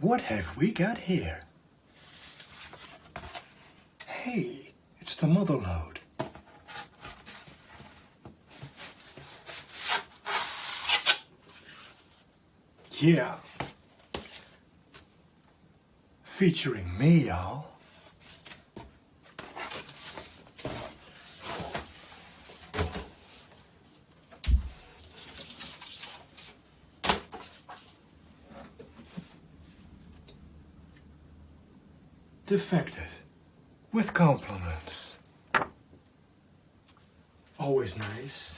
What have we got here? Hey, it's the mother load. Yeah. Featuring me, y'all. Defected. With compliments. Always nice.